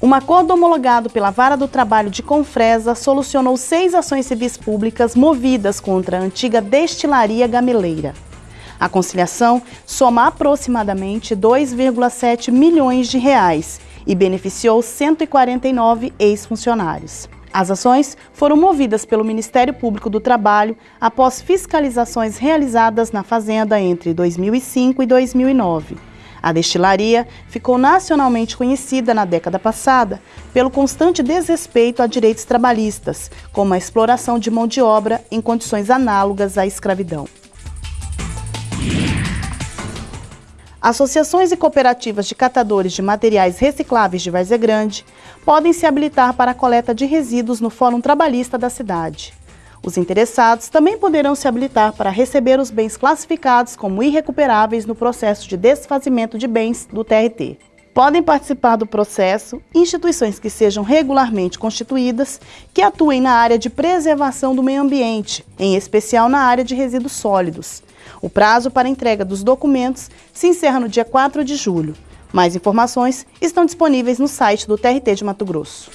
Um acordo homologado pela Vara do Trabalho de Confresa solucionou seis ações civis públicas movidas contra a antiga destilaria gameleira. A conciliação soma aproximadamente 2,7 milhões de reais e beneficiou 149 ex-funcionários. As ações foram movidas pelo Ministério Público do Trabalho após fiscalizações realizadas na fazenda entre 2005 e 2009 a destilaria ficou nacionalmente conhecida na década passada pelo constante desrespeito a direitos trabalhistas, como a exploração de mão de obra em condições análogas à escravidão. Associações e cooperativas de catadores de materiais recicláveis de Várzea Grande podem se habilitar para a coleta de resíduos no Fórum Trabalhista da cidade. Os interessados também poderão se habilitar para receber os bens classificados como irrecuperáveis no processo de desfazimento de bens do TRT. Podem participar do processo instituições que sejam regularmente constituídas, que atuem na área de preservação do meio ambiente, em especial na área de resíduos sólidos. O prazo para entrega dos documentos se encerra no dia 4 de julho. Mais informações estão disponíveis no site do TRT de Mato Grosso.